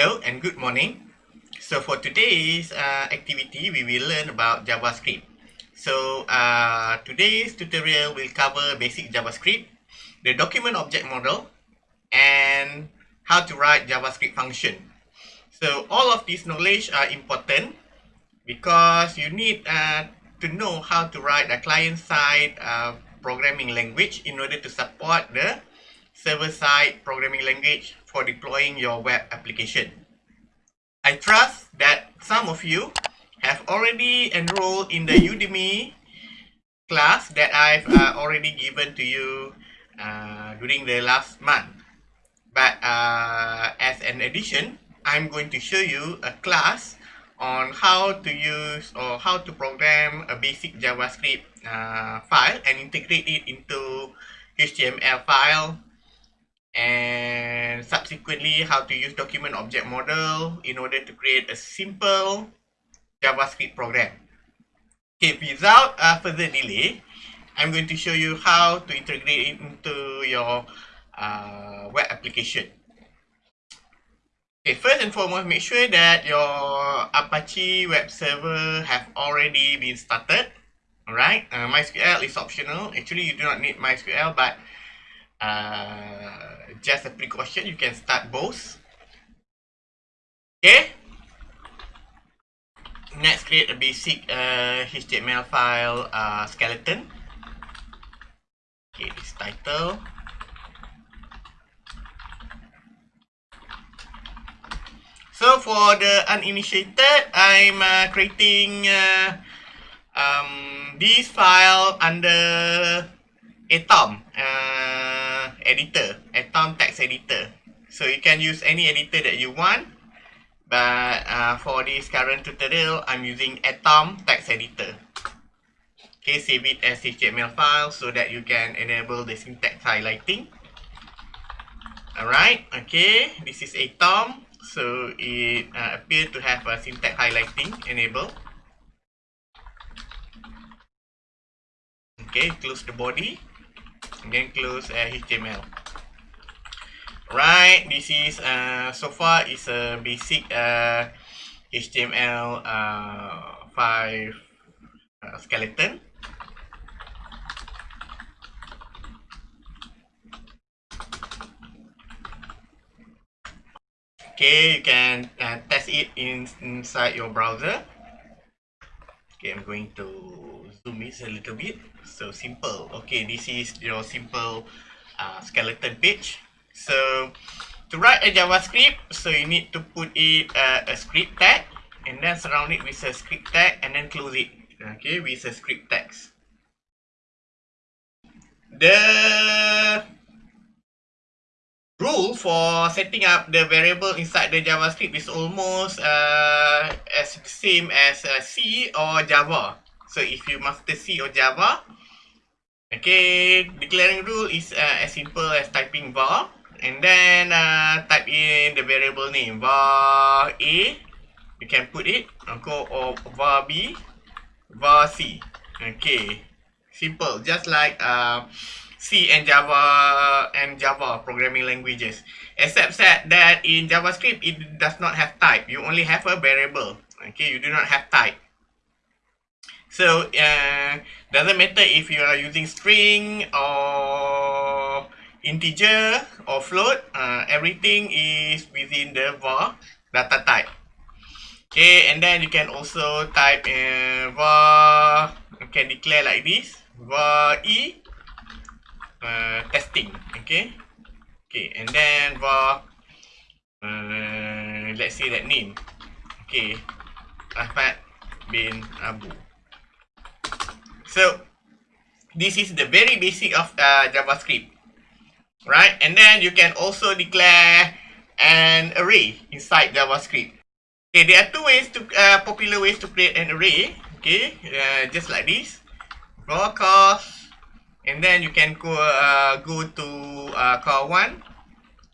Hello and good morning. So for today's uh, activity, we will learn about JavaScript. So uh, today's tutorial will cover basic JavaScript, the document object model, and how to write JavaScript function. So all of these knowledge are important because you need uh, to know how to write a client-side uh, programming language in order to support the server-side programming language for deploying your web application. I trust that some of you have already enrolled in the Udemy class that I've uh, already given to you uh, during the last month. But uh, as an addition, I'm going to show you a class on how to use or how to program a basic JavaScript uh, file and integrate it into HTML file and subsequently how to use document object model in order to create a simple JavaScript program. Okay, without uh, further delay, I'm going to show you how to integrate it into your uh, web application. Okay, first and foremost, make sure that your Apache web server have already been started. Alright, uh, MySQL is optional. Actually, you do not need MySQL, but uh, just a precaution, you can start both. Okay. Next, create a basic uh, HTML file uh, skeleton. Okay, this title. So for the uninitiated, I'm uh, creating uh, um, this file under Atom. Uh, editor, Atom text editor. So you can use any editor that you want. But uh, for this current tutorial, I'm using Atom text editor. Okay, save it as HTML file so that you can enable the syntax highlighting. Alright, okay, this is Atom. So it uh, appears to have a syntax highlighting enabled. Okay, close the body and then close uh, HTML. Right, this is uh, so far is a basic uh, HTML uh, 5 uh, skeleton. Okay, you can uh, test it in, inside your browser. Okay, I'm going to zoom this a little bit. So simple. Okay, this is your simple uh, skeleton page. So to write a JavaScript, so you need to put it uh, a script tag and then surround it with a script tag and then close it. Okay, with a script text. The rule for setting up the variable inside the JavaScript is almost uh, as the same as uh, C or Java. So if you master C or Java, okay, declaring rule is uh, as simple as typing var and then uh, type in the variable name var a. You can put it or var b, var c. Okay, simple, just like uh, C and Java and Java programming languages. Except that in JavaScript it does not have type. You only have a variable. Okay, you do not have type. So uh, doesn't matter if you are using string or integer or float, uh, everything is within the var data type. Okay, and then you can also type uh, var, you can declare like this, var e uh, testing. Okay, okay, and then var, uh, let's say that name. Okay, Ahmad bin Abu. So this is the very basic of uh, JavaScript, right? And then you can also declare an array inside JavaScript. Okay, there are two ways to uh, popular ways to create an array. Okay, uh, just like this, raw cost, and then you can go uh, go to uh, core one.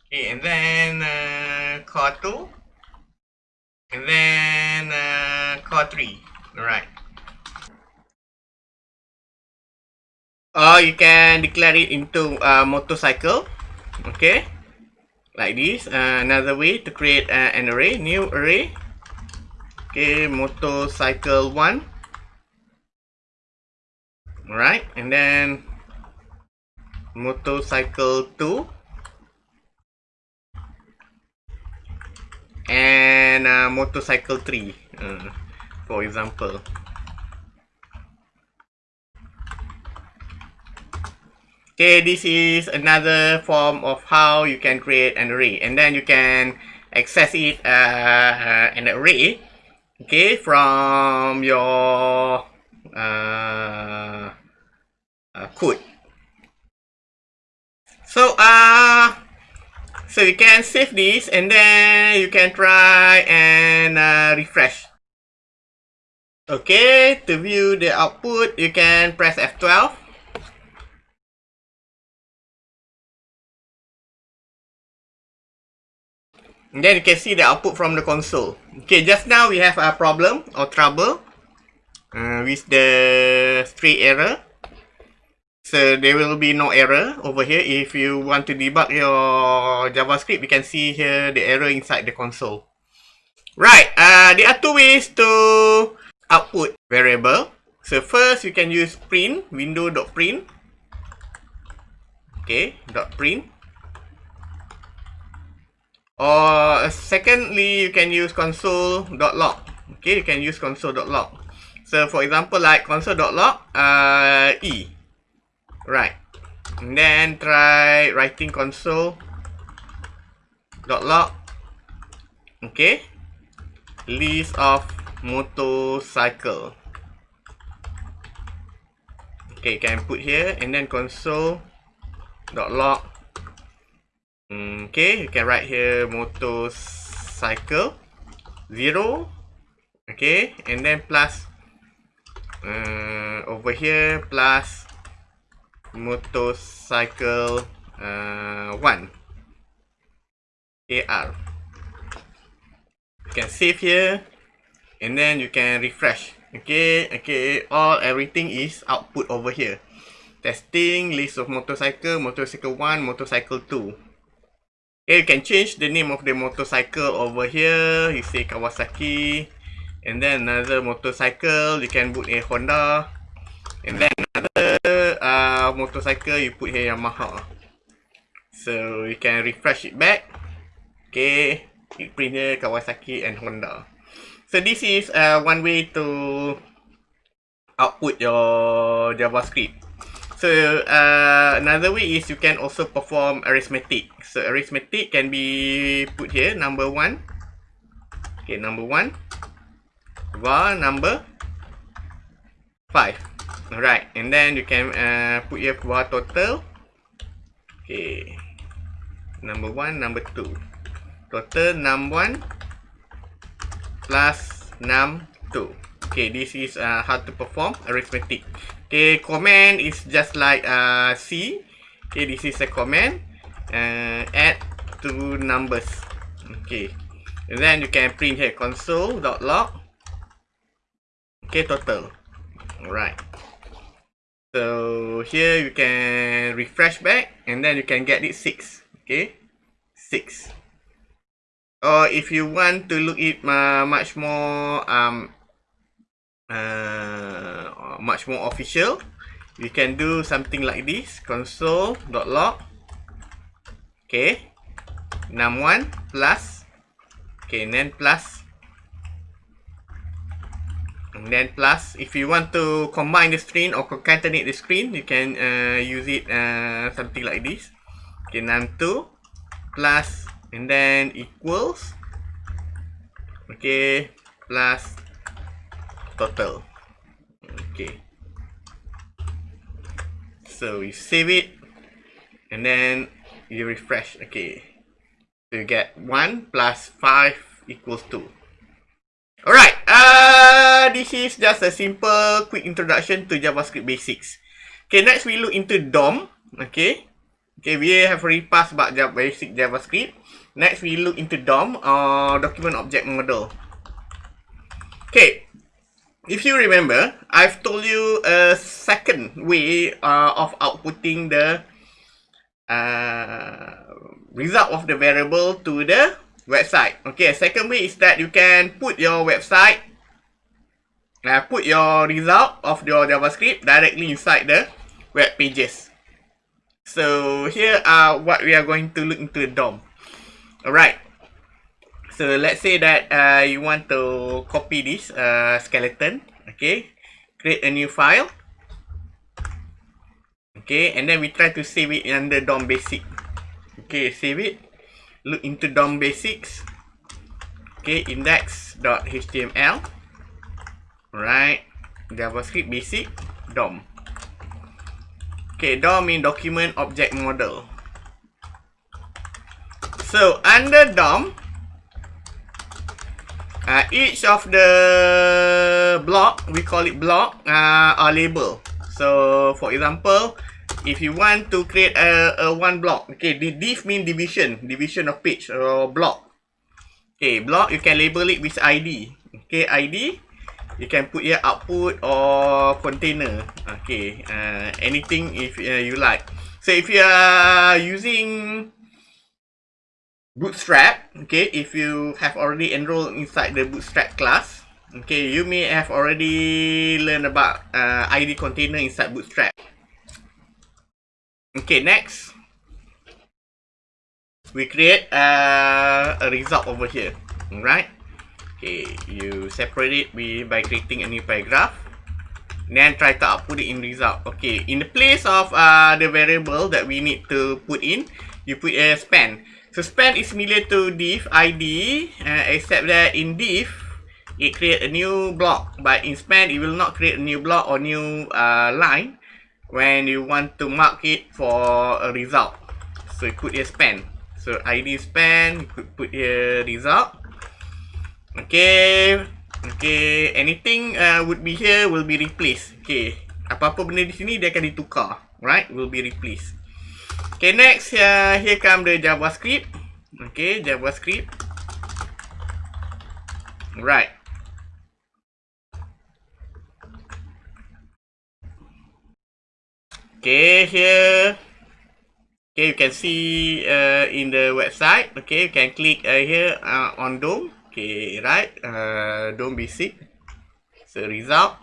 Okay, and then uh, core two, and then uh, core three. All right. Or you can declare it into a motorcycle okay like this. Uh, another way to create uh, an array, new array. Okay, motorcycle one. Alright, and then motorcycle two. And uh, motorcycle three, uh, for example. Okay, this is another form of how you can create an array. And then you can access it uh, an array okay, from your uh, uh, code. So, uh, so you can save this and then you can try and uh, refresh. Okay, to view the output, you can press F12. Then you can see the output from the console. Okay, just now we have a problem or trouble uh, with the stray error. So there will be no error over here. If you want to debug your JavaScript, you can see here the error inside the console. Right, uh, there are two ways to output variable. So first, you can use print, window.print. Okay, dot print. Or secondly, you can use console.log. Okay, you can use console.log. So for example, like console.log, uh, E. Right. And then try writing console.log. Okay. List of motorcycle. Okay, you can put here and then console.log Mm, okay, you can write here motorcycle zero. Okay, and then plus uh, over here plus motorcycle uh, one AR. You can save here and then you can refresh. Okay, okay, all everything is output over here. Testing list of motorcycle, motorcycle 1, motorcycle 2. Eh, you can change the name of the motorcycle over here. You say Kawasaki. And then another motorcycle, you can put a Honda. And then another uh, motorcycle, you put here Yamaha. So, you can refresh it back. Okay. It print here Kawasaki and Honda. So, this is uh, one way to output your JavaScript. So uh, another way is you can also perform arithmetic. So arithmetic can be put here number one. Okay, number one. var number five. Alright, and then you can uh, put here var total. Okay, number one, number two. Total num one plus num two. Okay, this is uh, how to perform arithmetic. Okay, command is just like uh, C. Okay, this is a command. Uh, add two numbers. Okay. And then you can print here console.log. Okay, total. Alright. So here you can refresh back and then you can get it 6. Okay. 6. Or if you want to look it uh, much more um, uh, much more official. You can do something like this. Console.log okay. Num1 plus. Okay then plus. And then plus. If you want to combine the screen or concatenate the screen you can uh, use it uh, something like this. Okay num2 plus. And then equals. Okay plus total. Okay. So you save it and then you refresh. Okay. So you get 1 plus 5 equals 2. Alright. Uh, this is just a simple quick introduction to JavaScript basics. Okay, next we look into DOM. Okay. Okay, we have already passed about basic JavaScript. Next we look into DOM or Document Object Model. Okay, if you remember, I've told you a second way uh, of outputting the uh, result of the variable to the website. Okay, second way is that you can put your website, uh, put your result of your JavaScript directly inside the web pages. So here are what we are going to look into the DOM. Alright. So let's say that uh, you want to copy this uh, skeleton. Okay. Create a new file. Okay. And then we try to save it under DOM basic. Okay. Save it. Look into DOM basics. Okay. Index.html. Alright. JavaScript basic. DOM. Okay. DOM mean document object model. So under DOM, uh, each of the block, we call it block, uh, are label. So for example, if you want to create a, a one block, okay, the div mean division, division of page or block. Okay, block you can label it with ID. Okay, ID. You can put here output or container. Okay, uh, anything if uh, you like. So if you are using Bootstrap, okay, if you have already enrolled inside the Bootstrap class, okay, you may have already learned about uh, ID container inside Bootstrap. Okay, next, we create uh, a result over here, right? Okay, you separate it by creating a new paragraph. Then try to output it in result. Okay, in the place of uh, the variable that we need to put in, you put a span. So span is similar to div id uh, except that in div it create a new block but in span it will not create a new block or new uh, line when you want to mark it for a result. So you put here span. So id span you could put here result. Okay. Okay, anything uh, would be here will be replaced. Okay. Apa-apa benda di sini dia akan ditukar. Right? Will be replaced. Okay, next, uh, here come the JavaScript. Okay, JavaScript. Right. Okay, here. Okay, you can see uh, in the website. Okay, you can click uh, here uh, on DOM. Okay, right. Uh, DOM basic. So, result.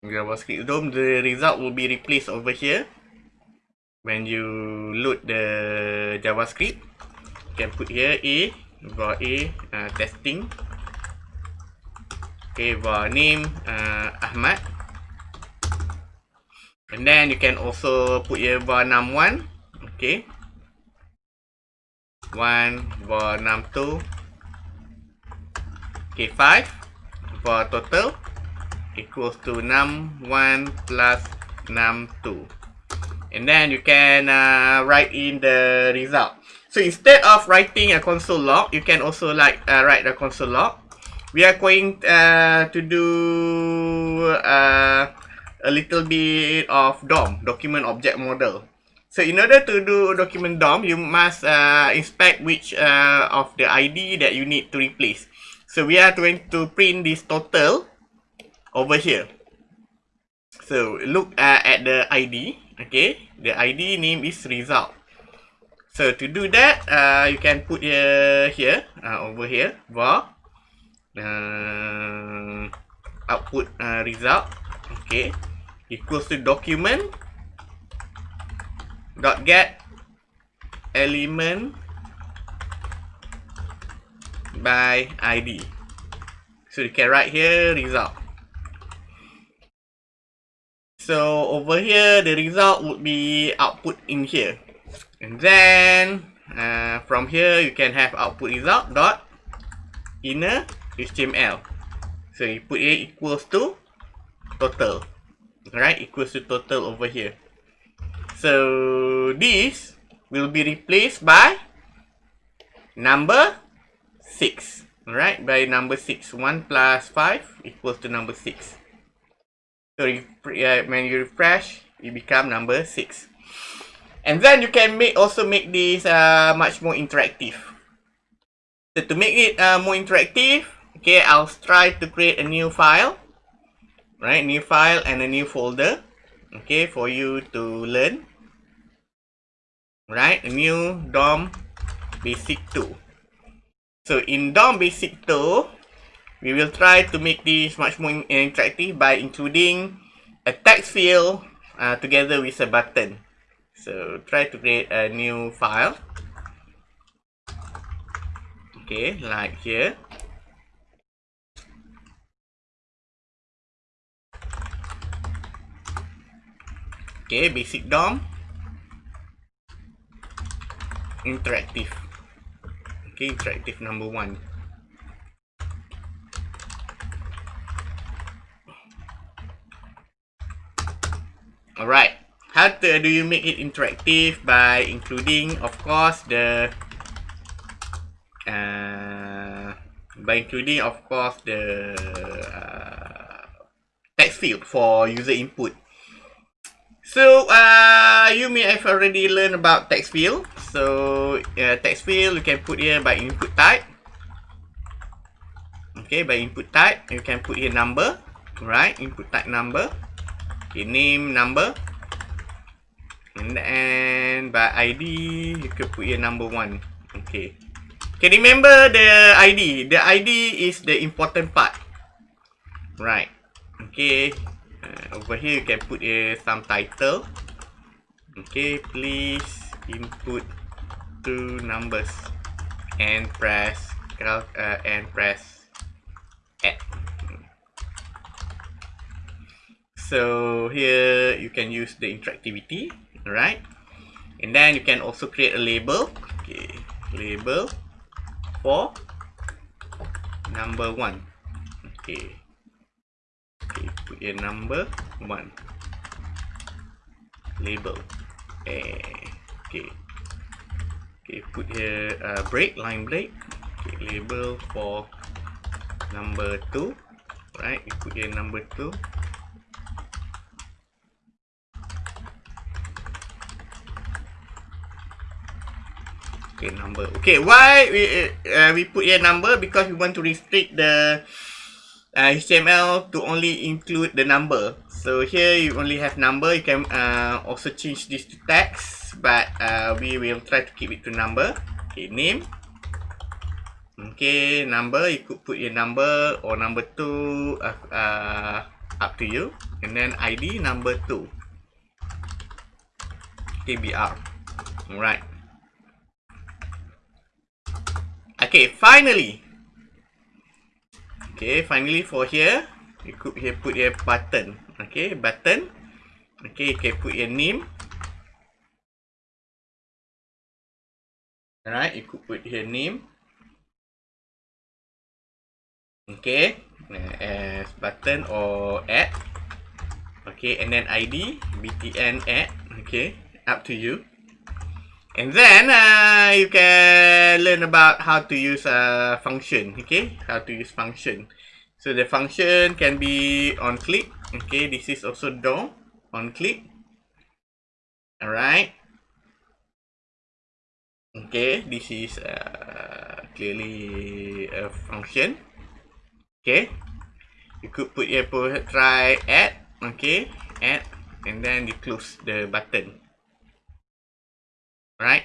JavaScript DOM, the result will be replaced over here when you load the JavaScript, you can put here A, var A, uh, testing. Okay, var name uh, Ahmad. And then you can also put here var num1. Okay. 1 var num2. Okay, 5 var total equals to num1 plus num2 and then you can uh, write in the result. So instead of writing a console log, you can also like uh, write a console log. We are going uh, to do uh, a little bit of DOM, document object model. So in order to do document DOM, you must uh, inspect which uh, of the ID that you need to replace. So we are going to print this total over here. So look uh, at the ID. Okay, the ID name is result. So to do that, uh, you can put here, here uh, over here, var uh, output uh, result. Okay, equals to document dot get element by ID. So you can write here result. So over here, the result would be output in here. And then uh, from here, you can have output result dot inner HTML. So you put here equals to total. Right, equals to total over here. So this will be replaced by number 6. Right, by number 6. 1 plus 5 equals to number 6. So when you refresh, it become number six. And then you can make also make this uh, much more interactive. So to make it uh, more interactive, okay, I'll try to create a new file, right? New file and a new folder, okay, for you to learn. right? New DOM basic 2. So in DOM basic 2, we will try to make this much more interactive by including a text field uh, together with a button. So try to create a new file. Okay, like here. Okay, basic DOM. Interactive. Okay, interactive number one. Alright. How to, do you make it interactive? By including, of course, the... Uh, by including, of course, the uh, text field for user input. So, uh, you may have already learned about text field. So, uh, text field you can put here by input type. Okay, by input type, you can put here number. Right, input type number. Name, number. And then by ID, you can put here number one. Okay. Okay, remember the ID. The ID is the important part. Right. Okay. Uh, over here, you can put here some title. Okay, please input two numbers and press uh, and press add. So here you can use the interactivity, right? And then you can also create a label. Okay, label for number one. Okay. Okay, put your number one. Label. Eh, okay. Okay, put here uh, break, line break. Okay, label for number two. Right, you put here number two. Okay number. Okay why we uh, we put here number? Because we want to restrict the uh, HTML to only include the number. So here you only have number. You can uh, also change this to text but uh, we will try to keep it to number. Okay name. Okay number. You could put your number or number two uh, uh, up to you. And then ID number two. KBR alright Okay, finally. Okay, finally for here, you could here put your button. Okay, button. Okay, you can put your name. Alright, you could put your name. Okay, as button or add. Okay, and then ID, btn add. Okay, up to you. And then uh, you can learn about how to use a function. Okay, how to use function. So the function can be on click. Okay, this is also DOM on click. Alright. Okay, this is uh, clearly a function. Okay, you could put put try add. Okay, add, and then you close the button right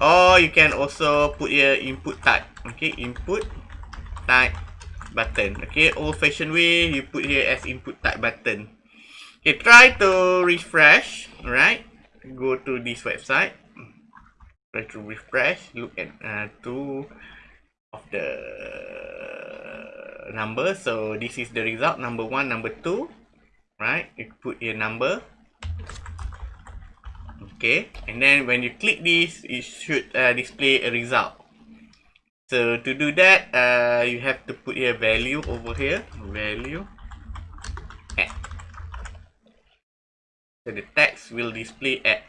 or you can also put your input type. Okay input type button. Okay old fashioned way you put here as input type button. Okay try to refresh. Right go to this website. Try to refresh. Look at uh, two of the number. So this is the result. Number one number two. Right you put your number okay and then when you click this it should uh, display a result. So to do that uh, you have to put your value over here. Value at. So the text will display at.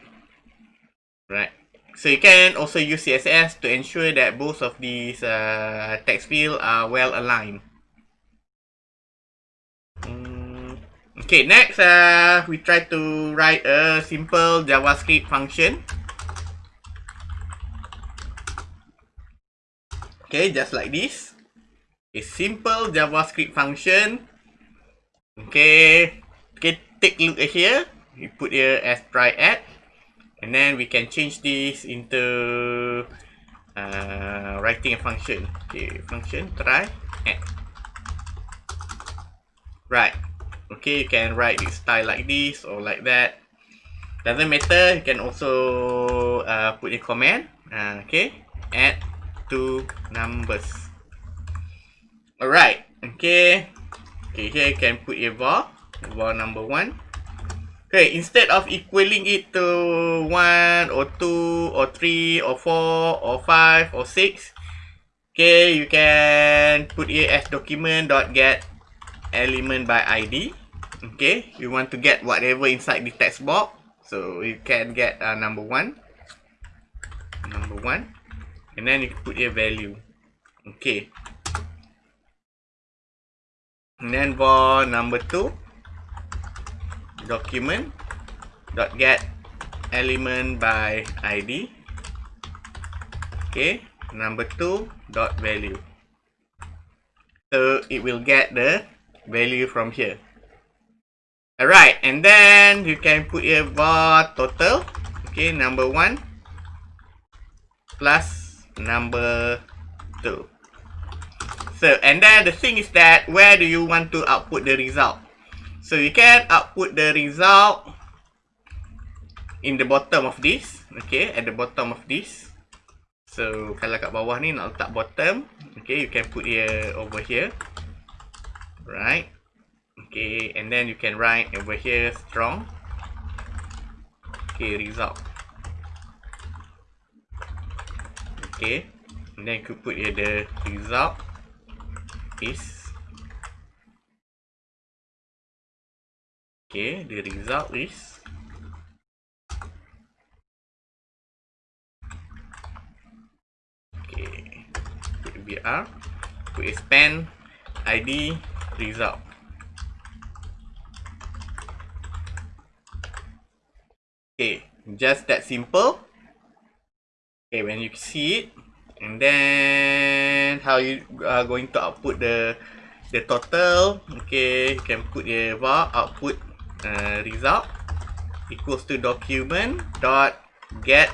Right. So you can also use css to ensure that both of these uh, text fields are well aligned Okay, next uh, we try to write a simple JavaScript function. Okay, just like this. A simple JavaScript function. Okay, okay, take a look at here. We put here as try add. And then we can change this into uh, writing a function. Okay, function try add. Right. Okay, you can write this style like this or like that. Doesn't matter. You can also uh, put a comment. Uh, okay, add two numbers. Alright. Okay. Okay, here you can put a var. var number one. Okay, instead of equaling it to 1 or 2 or 3 or 4 or 5 or 6, okay, you can put it as document dot get element by ID. Okay, you want to get whatever inside the text box. So you can get uh, number 1. Number 1. And then you put your value. Okay. And then for number 2 document dot get element by id okay number two dot value so it will get the value from here alright and then you can put here var total okay number one plus number two so and then the thing is that where do you want to output the result So you can output the result in the bottom of this. Okay, at the bottom of this. So kalau kat bawah ni nak letak bottom. Okay, you can put here over here. Right. Okay, and then you can write over here strong. Okay, result. Okay, and then you could put here the result is Okay, the result is Okay, put BR, put span ID result. Okay, just that simple. Okay, when you see it, and then how you are going to output the the total. Okay, you can put the var output uh, result equals to document dot get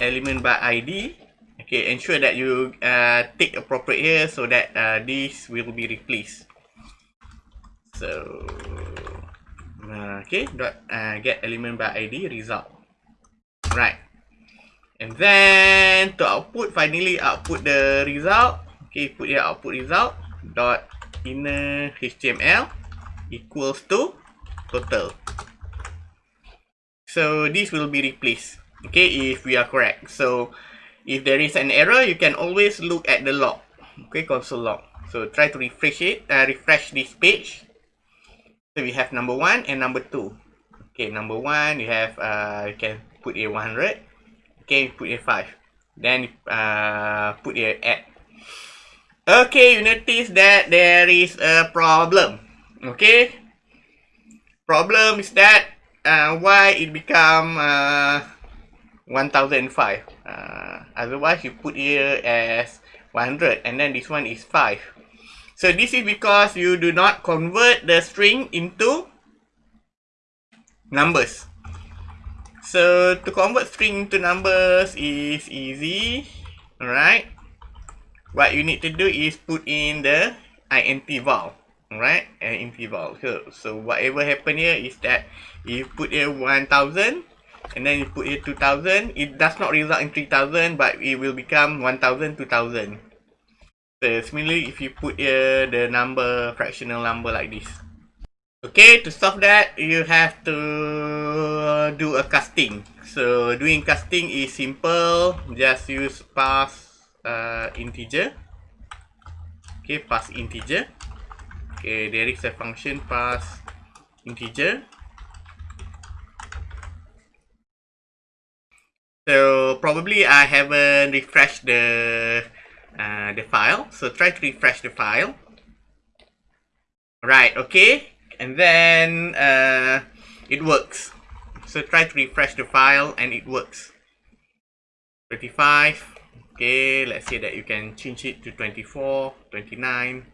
element by id okay ensure that you uh, take appropriate here so that uh, this will be replaced so uh, okay dot uh, get element by id result right and then to output finally output the result okay put here output result dot inner html equals to total. So this will be replaced. Okay, if we are correct. So if there is an error, you can always look at the log. Okay, console log. So try to refresh it, uh, refresh this page. So we have number one and number two. Okay, number one, you have, uh, you can put a 100. Okay, put a 5. Then uh, put a add. Okay, you notice that there is a problem. Okay, problem is that uh, why it become uh, 1005 uh, otherwise you put here as 100 and then this one is 5 so this is because you do not convert the string into numbers. So to convert string into numbers is easy alright? What you need to do is put in the int val right and interval so, so whatever happen here is that you put here 1000 and then you put here 2000 it does not result in 3000 but it will become 1000 2000 so similarly if you put here the number fractional number like this. Okay to solve that you have to do a casting. So doing casting is simple. Just use pass uh, integer. Okay pass integer. Okay, there is a function pass integer. So probably I haven't refreshed the uh, the file. So try to refresh the file. Right, okay. And then uh, it works. So try to refresh the file and it works. 35. Okay, let's say that you can change it to 24, 29.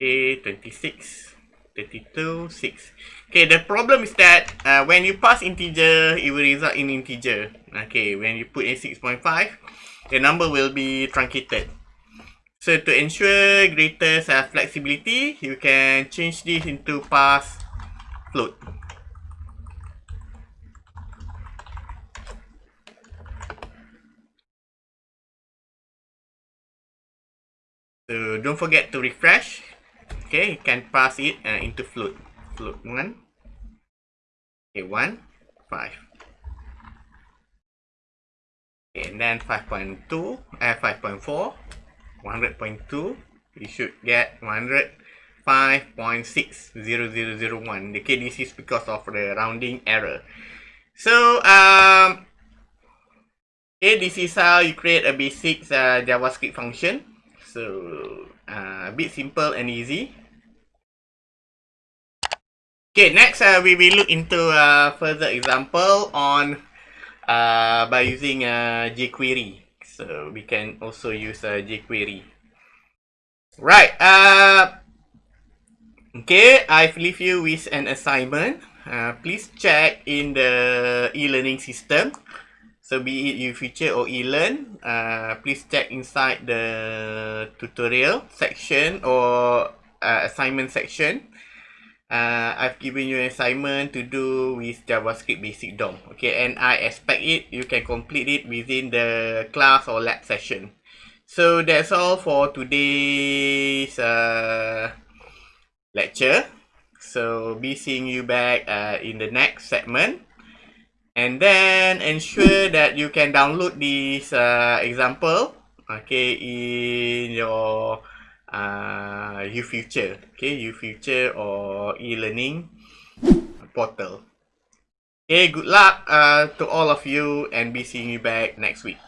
A26 32, 6. Okay, the problem is that uh, when you pass integer, it will result in integer. Okay, when you put in 6.5, the number will be truncated. So to ensure greater flexibility, you can change this into pass float. So don't forget to refresh. Okay, you can pass it uh, into float. Float 1. Okay, 1, 5. And then 5.2, uh, 5.4, 100.2. You should get 105.60001. Okay, this is because of the rounding error. So, um, okay, this is how you create a basic uh, JavaScript function. So, uh, a bit simple and easy. Okay, next uh, we will look into a further example on uh, by using uh, jQuery. So we can also use uh, jQuery. Right. Uh, okay, I've leave you with an assignment. Uh, please check in the e-learning system. So be it UFuture or eLearn, uh, please check inside the tutorial section or uh, assignment section. Uh, I've given you an assignment to do with JavaScript Basic DOM. Okay, and I expect it, you can complete it within the class or lab session. So that's all for today's uh, lecture. So be seeing you back uh, in the next segment. and then ensure that you can download this uh, example okay in your uh, UFuture okay UFuture or e-learning portal. Okay good luck uh, to all of you and be seeing you back next week